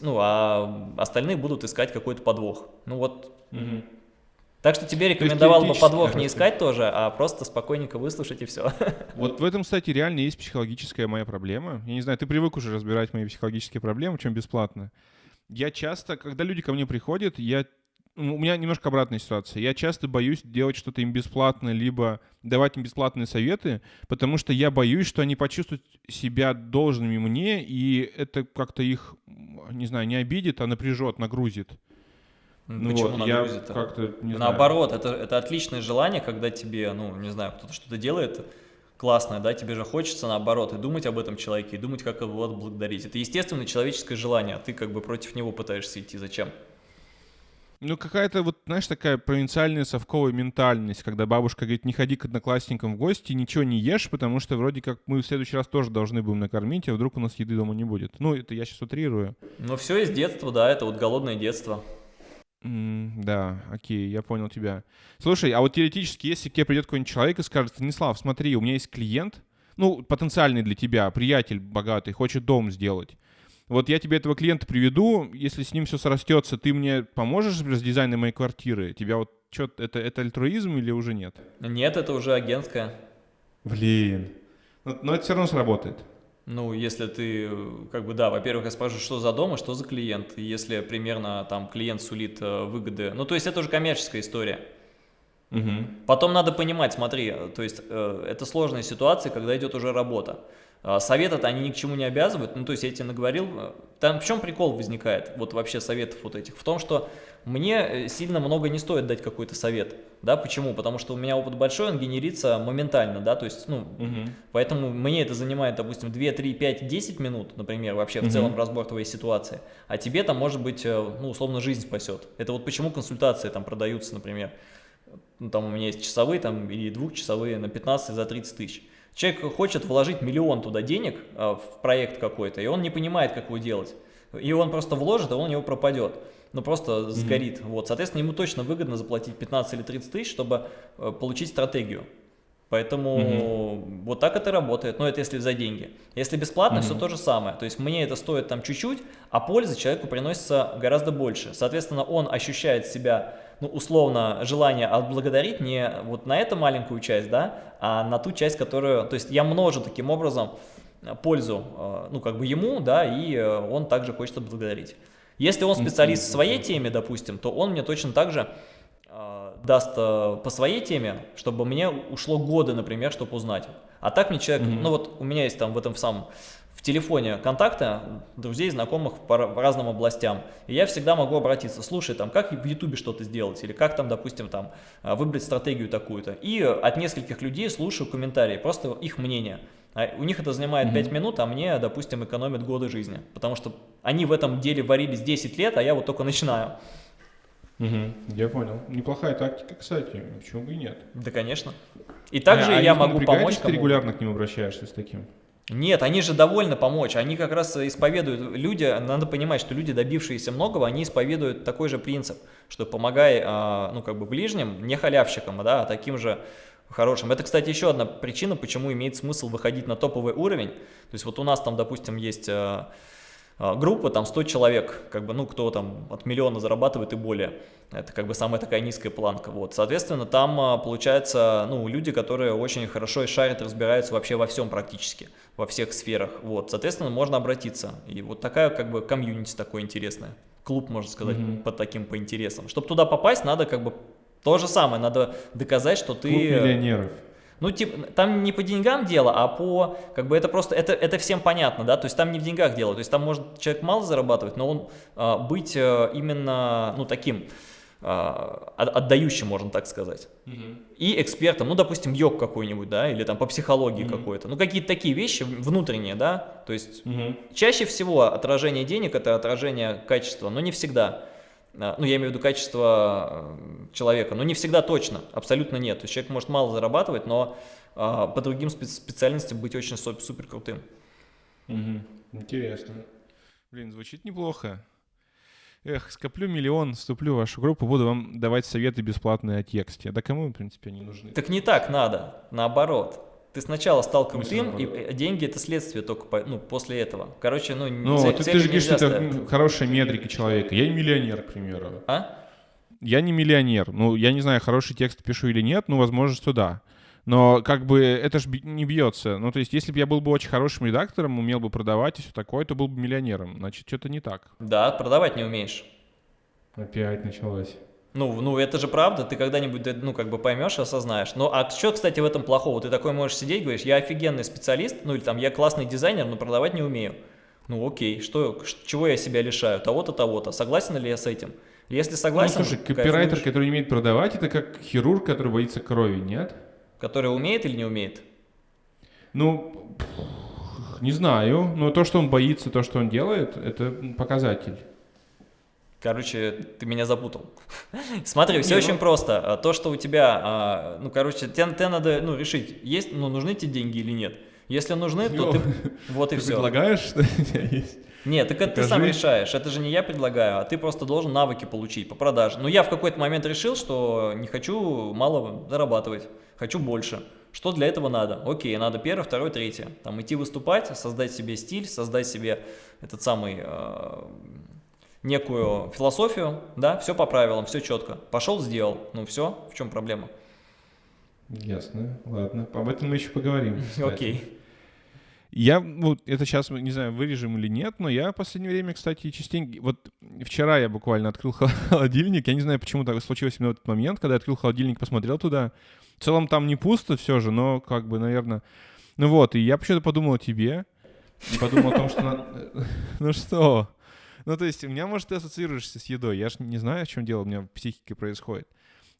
Ну, а остальные будут искать какой-то подвох. Ну, вот... Mm -hmm. Так что тебе рекомендовал бы подвох не искать тоже, а просто спокойненько выслушать и все. Вот в этом, кстати, реально есть психологическая моя проблема. Я не знаю, ты привык уже разбирать мои психологические проблемы, чем бесплатно. Я часто, когда люди ко мне приходят, я ну, у меня немножко обратная ситуация. Я часто боюсь делать что-то им бесплатно, либо давать им бесплатные советы, потому что я боюсь, что они почувствуют себя должными мне, и это как-то их, не знаю, не обидит, а напряжет, нагрузит. Ну Почему вот, я как-то не Наоборот, знаю. это, это отличное желание, когда тебе, ну, не знаю, кто-то что-то делает классное, да, тебе же хочется наоборот и думать об этом человеке, и думать, как его отблагодарить. Это естественное человеческое желание, а ты как бы против него пытаешься идти. Зачем? Ну, какая-то вот, знаешь, такая провинциальная совковая ментальность, когда бабушка говорит, не ходи к одноклассникам в гости, ничего не ешь, потому что вроде как мы в следующий раз тоже должны будем накормить, а вдруг у нас еды дома не будет. Ну, это я сейчас утрирую. Ну, все из детства, да, это вот голодное детство. Mm, да, окей, я понял тебя. Слушай, а вот теоретически, если к тебе придет какой-нибудь человек и скажет, Станислав, смотри, у меня есть клиент, ну, потенциальный для тебя, приятель богатый, хочет дом сделать. Вот я тебе этого клиента приведу, если с ним все срастется, ты мне поможешь с дизайном моей квартиры? Тебя вот что, это, это альтруизм или уже нет? Нет, это уже агентская. Блин. Но, но это все равно сработает. Ну, если ты, как бы, да, во-первых, я спрашиваю, что за дом и что за клиент. И если примерно там клиент сулит э, выгоды, ну, то есть это уже коммерческая история. Угу. Потом надо понимать, смотри, то есть э, это сложная ситуация, когда идет уже работа. А, советы-то они ни к чему не обязывают, ну то есть я тебе наговорил, э, там в чем прикол возникает, вот вообще советов вот этих, в том, что мне э, сильно много не стоит дать какой-то совет, да, почему? Потому что у меня опыт большой, он генерится моментально, да, то есть, ну, Угу. поэтому мне это занимает, допустим, 2, 3, 5, 10 минут, например, вообще в Мгм. целом разбор твоей ситуации, а тебе там, может быть, э, ну, условно, жизнь спасет. Это вот почему консультации там продаются, например, ну, там у меня есть часовые там или двухчасовые на 15 за 30 тысяч. Человек хочет вложить миллион туда денег а, в проект какой-то, и он не понимает, как его делать. И он просто вложит, а он у него пропадет. Ну, просто сгорит. Вот, соответственно, ему точно выгодно заплатить 15 или 30 тысяч, чтобы э, получить стратегию. Поэтому вот так это работает, но это если за деньги. Если бесплатно, все Мгм. то же самое. То есть мне это стоит там чуть-чуть, а пользы человеку приносится гораздо больше. Соответственно, он ощущает себя, ну, условно, желание отблагодарить не вот на эту маленькую часть, да, а на ту часть, которую... То есть я множу таким образом э, пользу, э, ну, как бы ему, да, и он также хочет отблагодарить. Если он специалист в своей теме, допустим, то он мне точно так же э, даст э, по своей теме, чтобы мне ушло годы, например, чтобы узнать. А так мне человек, Мгм. ну вот у меня есть там в этом самом, в телефоне контакты друзей, знакомых по, ра- по разным областям. И я всегда могу обратиться, слушай, там, как в Ютубе что-то сделать, или как там, допустим, там, э, выбрать стратегию такую-то. И от нескольких людей слушаю комментарии, просто их мнение. А у них это занимает 5 минут, а мне, допустим, экономит годы жизни. Потому что они в этом деле варились 10 лет, а я вот только начинаю. Угу. Я понял. Неплохая тактика, кстати. Почему бы и нет? Да, конечно. И также А- а я не могу помочь ты кому регулярно к ним обращаешься с таким? Нет, они же довольны помочь. Они как раз исповедуют, люди, надо понимать, что люди, добившиеся многого, они исповедуют такой же принцип, что помогай, а, ну, как бы ближним, не халявщикам, да, а таким же хорошим. Это, кстати, еще одна причина, почему имеет смысл выходить на топовый уровень. То есть вот у нас там, допустим, есть а, а, группа, там 100 человек, как бы, ну, кто там от миллиона зарабатывает и более. Это как бы самая такая низкая планка. Вот, соответственно, там а, получается, ну, люди, которые очень хорошо и шарят, разбираются вообще во всем практически, во всех сферах. Вот, соответственно, можно обратиться. И вот такая как бы комьюнити такое интересное. Клуб, можно сказать, Мгм. по таким, по интересам. Чтобы туда попасть, надо как бы то же самое, надо доказать, что ты... Клуб миллионеров. Ну, типа, там не по деньгам дело, а по, как бы это просто, это, это всем понятно, да, то есть там не в деньгах дело, то есть там может человек мало зарабатывать, но он а, быть а, именно, ну, таким, а, от- отдающим, можно так сказать. И экспертом, ну, допустим, йог какой-нибудь, да, или там по психологии Мгм. какой-то, ну, какие-то такие вещи внутренние, да, то есть Мгм. Чаще всего отражение денег это отражение качества, но не всегда. А, Ну, я имею в виду качество э, человека, но не всегда точно, абсолютно нет. То есть человек может мало зарабатывать, но а, по другим спе- специальностям быть очень су- супер крутым. Мгм. Интересно. Блин, звучит неплохо. Эх, скоплю миллион, вступлю в вашу группу, буду вам давать советы бесплатные о тексте. Да кому, в принципе, они нужны? Так не так надо, наоборот. Ты сначала стал крутым, и э, деньги это следствие только по- ну, после этого. Короче, ну, Ну, цель- ты, ты же говоришь, что это ставить. м, хорошая метрика человека. Я не миллионер, к примеру. А? Я не миллионер. Ну, я не знаю, хороший текст пишу или нет, ну, возможно, что да. Но как бы это же не бьется. Ну, то есть, если бы я был бы очень хорошим редактором, умел бы продавать и все такое, то был бы миллионером. Значит, что-то не так. Да, продавать не умеешь. Опять началось. Ну, ну, это же правда, ты когда-нибудь, да, ну, как бы поймешь, осознаешь. Ну, а что, кстати, в этом плохого? Ты такой можешь сидеть, говоришь, я офигенный специалист, ну, или там, я классный дизайнер, но продавать не умею. Ну, окей, что, чего я себя лишаю? Того-то, того-то. Согласен ли я с этим? Если согласен, ну, слушай, копирайтер, кайфуешь. который умеет продавать, это как хирург, который боится крови, нет? который умеет или не умеет? Ну, не знаю. Но то, что он боится, то, что он делает, это показатель. Короче, ты меня запутал. Смотри, все Не, очень ну- просто. А, То, что у тебя, а, ну, короче, тебе, надо ну, решить, есть, ну, нужны тебе деньги или нет. Если нужны, то ты... Вот и Ты все. предлагаешь, что у тебя есть? Нет, так это ты сам решаешь. Это же не я предлагаю, а ты просто должен навыки получить по продаже. Но я в какой-то момент решил, что не хочу мало зарабатывать, хочу больше. Что для этого надо? Окей, надо первое, второе, третье. Там идти выступать, создать себе стиль, создать себе этот самый э, некую философию, да, все по правилам, все четко. Пошел, сделал. Ну все, в чем проблема? Ясно, ладно. Об этом мы еще поговорим. Окей. Я, ну, это сейчас, не знаю, вырежем или нет, но я в последнее время, кстати, частенько... Вот вчера я буквально открыл холодильник, я не знаю, почему так случилось именно в этот момент, когда я открыл холодильник, посмотрел туда. В целом там не пусто все же, но как бы, наверное... Ну вот, и я почему-то подумал о тебе, и подумал о том, что... Ну что? Ну, то есть, у меня, может, ты ассоциируешься с едой. Я же не знаю, о чем дело у меня в психике происходит.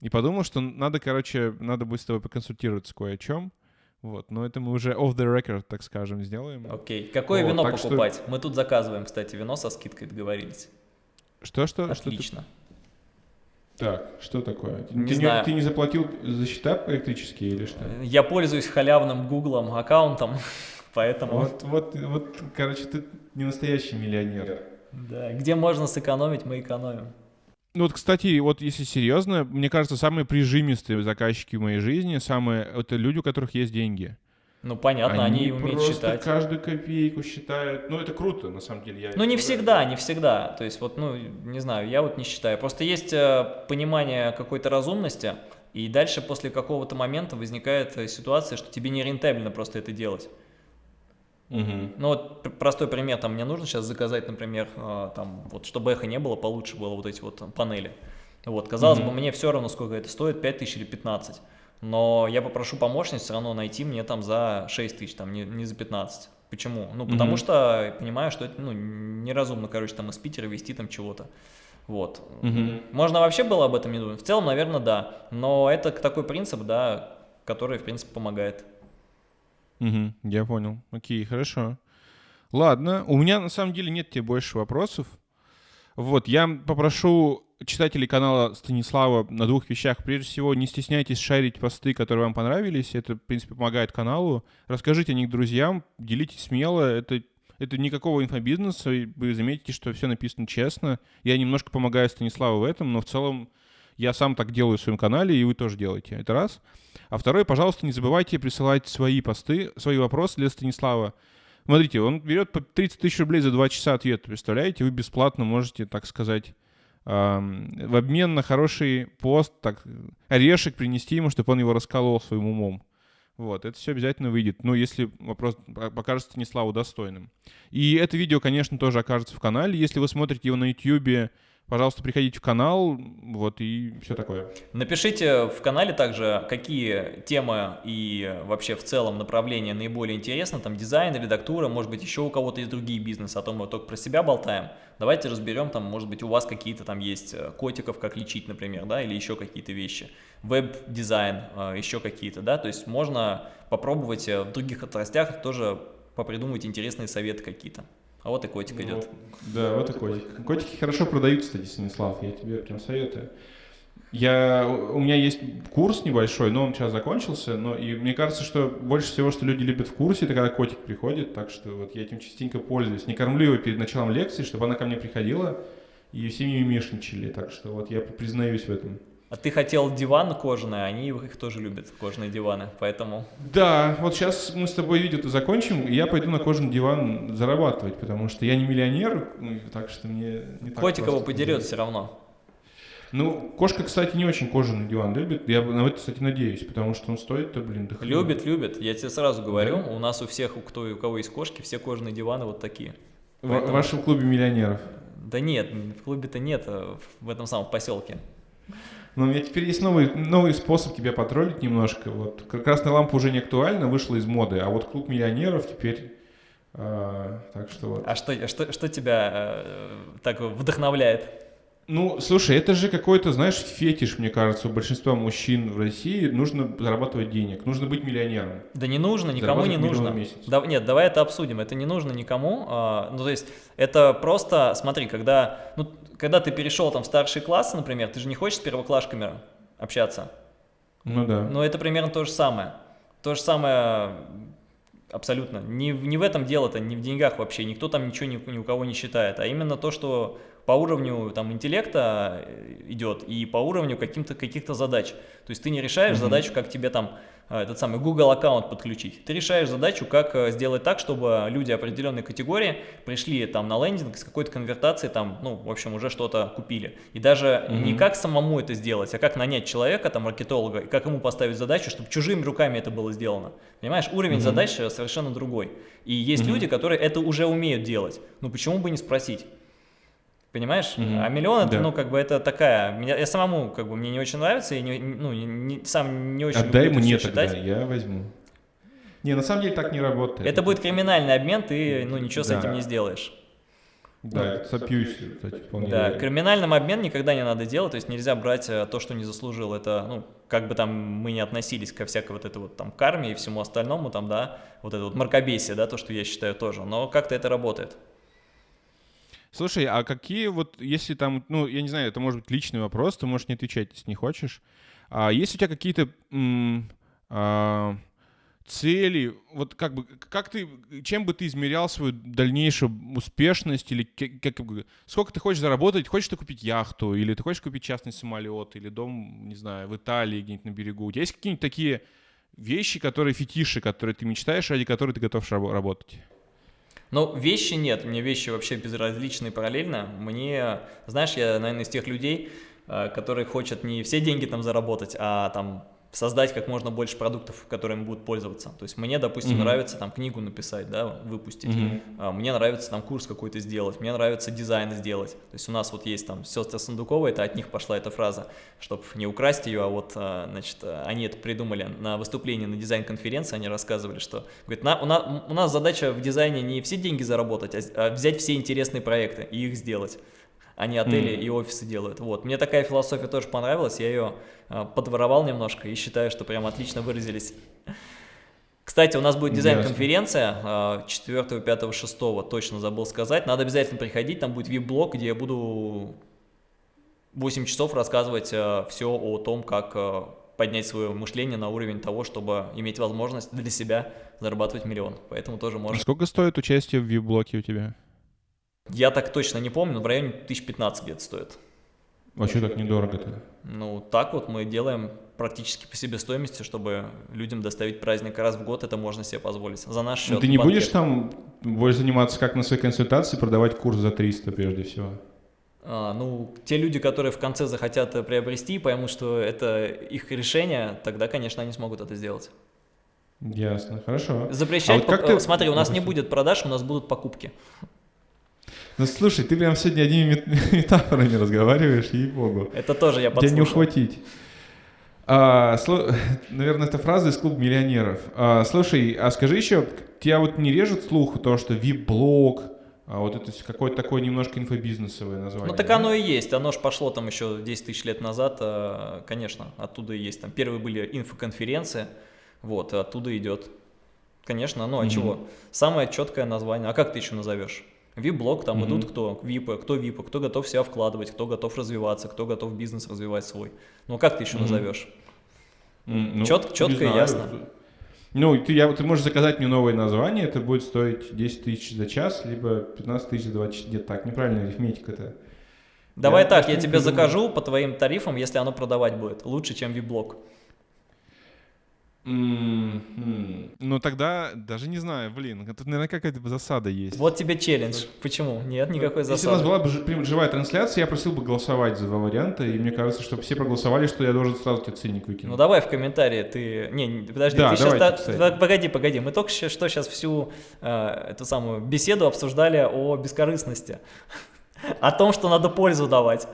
И подумал, что надо, короче, надо будет с тобой поконсультироваться кое о чем. Вот, но это мы уже off the record, так скажем, сделаем. Окей. Какое вот, вино покупать? Что... Мы тут заказываем, кстати, вино со скидкой договорились. Что, что? Отлично. Что ты... Так, что такое? Не ты, знаю. Не, ты не заплатил за счета электрические или что? Я пользуюсь халявным гуглом аккаунтом, поэтому... Вот, вот, вот, короче, ты не настоящий миллионер. Да, где можно сэкономить, мы экономим. Ну вот, кстати, вот если серьезно, мне кажется, самые прижимистые заказчики в моей жизни, самые, это люди, у которых есть деньги. Ну, понятно, они, они умеют просто считать. каждую копейку считают. Ну, это круто, на самом деле. Я ну, не всегда, не всегда. То есть, вот, ну, не знаю, я вот не считаю. Просто есть э, понимание какой-то разумности, и дальше после какого-то момента возникает э, ситуация, что тебе не рентабельно просто это делать. Угу. Ну вот простой пример, там мне нужно сейчас заказать, например, э, там вот чтобы эхо не было, получше было вот эти вот панели. Вот, казалось угу. бы, мне все равно, сколько это стоит, 5 тысяч или 15. Но я попрошу помощницу все равно найти мне там за 6 тысяч, там не, не за 15. Почему? Ну, потому mm что понимаю, что это ну, неразумно, короче, там из Питера везти там чего-то. Вот. Mm Можно вообще было об этом не думать? В целом, наверное, да. Но это такой принцип, да, который, в принципе, помогает. Угу, я понял. Окей, хорошо. Ладно, у меня на самом деле нет тебе больше вопросов. Вот, я попрошу читателей канала Станислава на двух вещах. Прежде всего, не стесняйтесь шарить посты, которые вам понравились. Это, в принципе, помогает каналу. Расскажите о них друзьям, делитесь смело. Это, это никакого инфобизнеса. Вы заметите, что все написано честно. Я немножко помогаю Станиславу в этом, но в целом я сам так делаю в своем канале, и вы тоже делаете. Это раз. А второе, пожалуйста, не забывайте присылать свои посты, свои вопросы для Станислава. Смотрите, он берет по 30 тысяч рублей за 2 часа ответа, представляете? Вы бесплатно можете, так сказать, в обмен на хороший пост, так, орешек принести ему, чтобы он его расколол своим умом. Вот, это все обязательно выйдет, ну, если вопрос покажется Станиславу достойным. И это видео, конечно, тоже окажется в канале. Если вы смотрите его на YouTube, Пожалуйста, приходите в канал, вот, и все такое. Напишите в канале также, какие темы и вообще в целом направления наиболее интересны, там дизайн, редактура, может быть, еще у кого-то есть другие бизнесы, а то мы только про себя болтаем. Давайте разберем, там, может быть, у вас какие-то там есть э, котиков, как лечить, например, да, или еще какие-то вещи. Веб-дизайн, э, еще какие-то, да, то есть можно попробовать э, в других отраслях тоже попридумывать интересные советы какие-то. А вот и котик ну, идет. Да, вот и котик. Котики хорошо продаются, кстати, Станислав, я тебе прям советую. Я, у меня есть курс небольшой, но он сейчас закончился, но и мне кажется, что больше всего, что люди любят в курсе, это когда котик приходит, так что вот я этим частенько пользуюсь. Не кормлю его перед началом лекции, чтобы она ко мне приходила и все мимишничали, так что вот я признаюсь в этом. А ты хотел диван кожаный, а они их тоже любят, кожаные диваны, поэтому... Да, вот сейчас мы с тобой видео-то закончим, и я пойду на кожаный диван зарабатывать, потому что я не миллионер, ну, так что мне не так Котик его подерет все равно. Ну, кошка, кстати, не очень кожаный диван любит. Я на это, кстати, надеюсь, потому что он стоит-то, блин, дохуя. Любит, любит. Я тебе сразу говорю, да? у нас у всех, у кто у кого есть кошки, все кожаные диваны вот такие. Поэтому... В вашем клубе миллионеров? Да нет, в клубе-то нет, а в этом самом поселке. Но у меня теперь есть новый, новый способ тебя потроллить немножко. Вот красная лампа уже не актуальна, вышла из моды, а вот клуб миллионеров теперь... Э, так что вот. А что, что, что тебя э, так вдохновляет? Ну, слушай, это же какой-то, знаешь, фетиш, мне кажется, у большинства мужчин в России. Нужно зарабатывать денег, нужно быть миллионером. Да не нужно, никому не нужно. Да, нет, давай это обсудим. Это не нужно никому. А, ну, то есть, это просто, смотри, когда, ну, когда ты перешел там в старший класс, например, ты же не хочешь с первоклашками общаться. Ну да. Но это примерно то же самое. То же самое абсолютно. Не, не в этом дело-то, не в деньгах вообще. Никто там ничего ни, ни у кого не считает. А именно то, что по уровню там интеллекта идет и по уровню каких-то задач. То есть ты не решаешь mm-hmm. задачу, как тебе там Э, этот самый Google аккаунт подключить. Ты решаешь задачу, как э, сделать так, чтобы люди определенной категории пришли там на лендинг с какой-то конвертацией, там, ну, в общем, уже что-то купили. И даже mm -hmm. не как самому это сделать, а как нанять человека, там, маркетолога, и как ему поставить задачу, чтобы чужими руками это было сделано. Понимаешь, уровень mm -hmm. задач совершенно другой. И есть mm -hmm. люди, которые это уже умеют делать. Ну, почему бы не спросить? Понимаешь? Mm-hmm. А миллион это, да. ну, как бы это такая. Меня, я самому, как бы, мне не очень нравится, и не, ну, не, сам не очень Отдай мне тогда, считать. я возьму. Не, на самом деле так не работает. Это будет криминальный обмен, ты, ну, ничего да. с этим не сделаешь. Да, сопьюсь, кстати, вполне Да, реально. криминальным обмен никогда не надо делать, то есть нельзя брать э, то, что не заслужил. Это, ну, как бы там мы не относились ко всякой вот этой вот там карме и всему остальному, там, да, вот это вот мракобесие, да, то, что я считаю тоже, но как-то это работает. Слушай, а какие вот, если там, ну, я не знаю, это может быть личный вопрос, ты можешь не отвечать, если не хочешь. А есть у тебя какие-то а, цели, вот как бы, как ты, чем бы ты измерял свою дальнейшую успешность, или как, как, сколько ты хочешь заработать, хочешь ты купить яхту, или ты хочешь купить частный самолет, или дом, не знаю, в Италии где-нибудь на берегу. У тебя есть какие-нибудь такие вещи, которые фетиши, которые ты мечтаешь, ради которых ты готов работать? Ну, вещи нет, мне вещи вообще безразличны параллельно. Мне, знаешь, я, наверное, из тех людей, э, которые хотят не все деньги там заработать, а там создать как можно больше продуктов, которыми будут пользоваться. То есть мне, допустим, mm -hmm. нравится там книгу написать, да, выпустить. Mm -hmm. Мне нравится там курс какой-то сделать, мне нравится дизайн сделать. То есть у нас вот есть там сестры Сундуковой, это от них пошла эта фраза, чтобы не украсть ее, а вот, а, значит, они это придумали на выступлении на дизайн-конференции, они рассказывали, что, говорит, на, у, нас, у нас задача в дизайне не все деньги заработать, а, а взять все интересные проекты и их сделать они отели mm. и офисы делают. Вот. Мне такая философия тоже понравилась, я ее э, подворовал немножко и считаю, что прям отлично выразились. Кстати, у нас будет дизайн-конференция 4, 5, 6, точно забыл сказать. Надо обязательно приходить, там будет вип-блог, где я буду 8 часов рассказывать э, все о том, как поднять свое мышление на уровень того, чтобы иметь возможность для себя зарабатывать миллион. Поэтому тоже можно. Сколько стоит участие в вип-блоке у тебя? Я так точно не помню, но в районе 1015 где-то стоит. А что так недорого-то? Ну, так вот мы делаем практически по себестоимости, чтобы людям доставить праздник раз в год, это можно себе позволить. За наш счет. Ну, ты не будешь там будешь заниматься как на своей консультации, продавать курс за 300 прежде всего? А, ну, те люди, которые в конце захотят приобрести, поймут, что это их решение, тогда, конечно, они смогут это сделать. Ясно, хорошо. Запрещать, а вот как ты... смотри, у нас не будет продаж, у нас будут покупки. Ну слушай, ты прям сегодня одними метафорами разговариваешь, ей-богу. Это тоже я подслушал. Тебя не ухватить. А, сло... Наверное, это фраза из клуба миллионеров. А, слушай, а скажи еще, тебя вот не режет слух то, что VIP-блог, а вот это какое-то такое немножко инфобизнесовое название. Ну так да? оно и есть, оно же пошло там еще 10 тысяч лет назад, а, конечно, оттуда и есть. Там первые были инфоконференции, вот, оттуда идет. Конечно, ну а mm-hmm. чего? Самое четкое название. А как ты еще назовешь? VIP-блок, там mm-hmm. идут кто? ВИПы, кто ВИПы, кто готов себя вкладывать, кто готов развиваться, кто готов бизнес развивать свой. Ну, как ты еще mm-hmm. назовешь? Mm, ну, Чет, четко и ясно. Ну, ты, я, ты можешь заказать мне новое название, это будет стоить 10 тысяч за час, либо 15 тысяч за 20 Нет, так, неправильная арифметика-то. Давай я так, я тебе закажу по твоим тарифам, если оно продавать будет. Лучше, чем VIP-блок. Mm-hmm. Ну тогда даже не знаю, блин, тут, наверное, какая-то засада есть. Вот тебе челлендж. Почему? Нет никакой засады. Если у нас была бы живая трансляция, я просил бы голосовать за два варианта, и мне кажется, что все проголосовали, что я должен сразу тебе ценник выкинуть. Ну давай в комментарии ты... Не, подожди, да, ты сейчас... Погоди, погоди, мы только что сейчас всю э, эту самую беседу обсуждали о бескорыстности. О том, что надо пользу давать.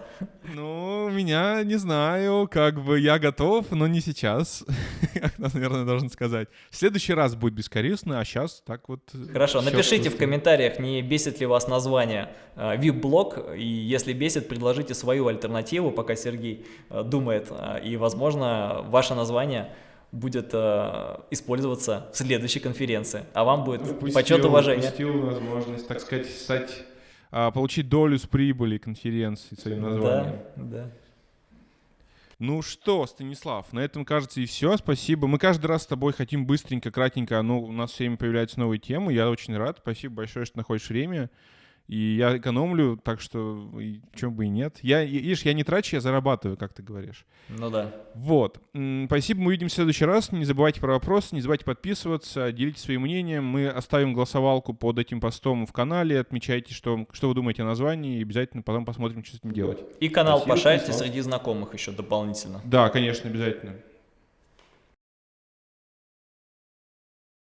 Ну, меня, не знаю, как бы я готов, но не сейчас, наверное, должен сказать. В следующий раз будет бескорыстно, а сейчас так вот... Э, Хорошо, напишите в комментариях, не бесит ли вас название э, VIP-блог, и если бесит, предложите свою альтернативу, пока Сергей э, думает, и, возможно, ваше название будет э, использоваться в следующей конференции, а вам будет упустил, почет уважения. Упустил возможность, так сказать, стать а, получить долю с прибыли конференции своим названием. Да, да. Ну что, Станислав, на этом, кажется, и все. Спасибо. Мы каждый раз с тобой хотим быстренько, кратенько, но у нас все время появляются новые темы. Я очень рад. Спасибо большое, что находишь время. И я экономлю, так что и, чем бы и нет. Я, видишь, я не трачу, я зарабатываю, как ты говоришь. Ну да. Вот. Спасибо, мы увидимся в следующий раз. Не забывайте про вопросы, не забывайте подписываться, делитесь своим мнением. Мы оставим голосовалку под этим постом в канале. Отмечайте, что, что вы думаете о названии, и обязательно потом посмотрим, что с этим делать. И канал Спасибо, пошарьте среди знакомых еще дополнительно. Да, конечно, обязательно.